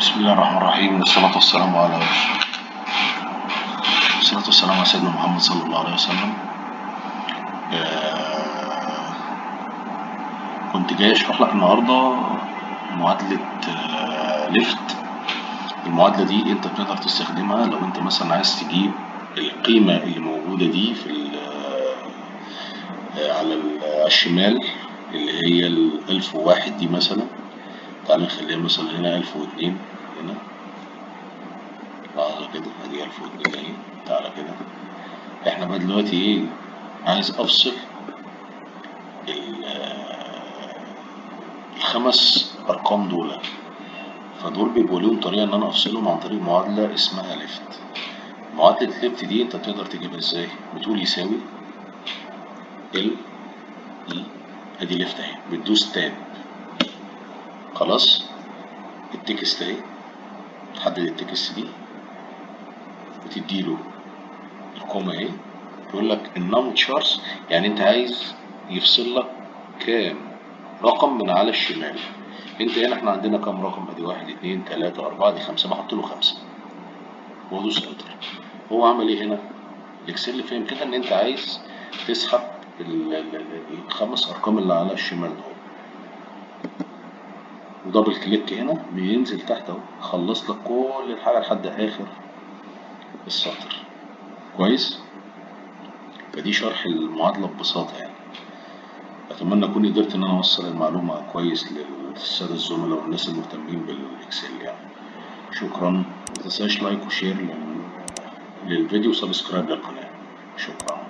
بسم الله الرحمن الرحيم والصلاة والسلام على الصلاة والسلام على سيدنا محمد صلى الله عليه وسلم كنت جاي أشرح لك النهاردة معادلة آه، ليفت. المعادلة دي أنت بتقدر تستخدمها لو أنت مثلا عايز تجيب القيمة اللي موجودة دي في آه، على ال- على الشمال اللي هي الألف وواحد دي مثلا. تعال نخليها مثلا هنا ألف واتنين. هنا. تعالى كده ادي 1002 اهي تعالى كده. إحنا بقى دلوقتي إيه؟ عايز أفصل ال- الخمس أرقام دول. فدول بيبقوا ليهم طريقة إن أنا أفصلهم عن طريق معادلة اسمها left. معادلة left دي أنت تقدر تجيبها إزاي؟ بتقول يساوي ال ادي left أهي. بتدوس tab خلاص؟ ال text أهي. تحدد ال text دي وتديله ال comma اهي. يقول لك ال num chars يعني انت عايز يفصل لك كام؟ رقم من على الشمال. انت هنا إحنا عندنا كام رقم؟ ادي واحد اتنين تلاتة اربعة دي خمسة. بحط له خمسة. وادوس enter هو عمل إيه هنا؟ ال Excel فهم كده ان انت عايز تسحب ال- ال- ال- الخمس ارقام اللي على الشمال دول. و double click هنا بينزل تحت أهو. خلص لك كل الحاجة لحد آخر السطر. كويس؟ فدي شرح المعادلة ببساطة يعني. أتمنى أكون قدرت إن أنا أوصل المعلومة كويس للسادة الزملاء والناس المهتمين بال Excel يعني. شكرا. متنساش like و share لل- للفيديو و subscribe للقناة. شكرا.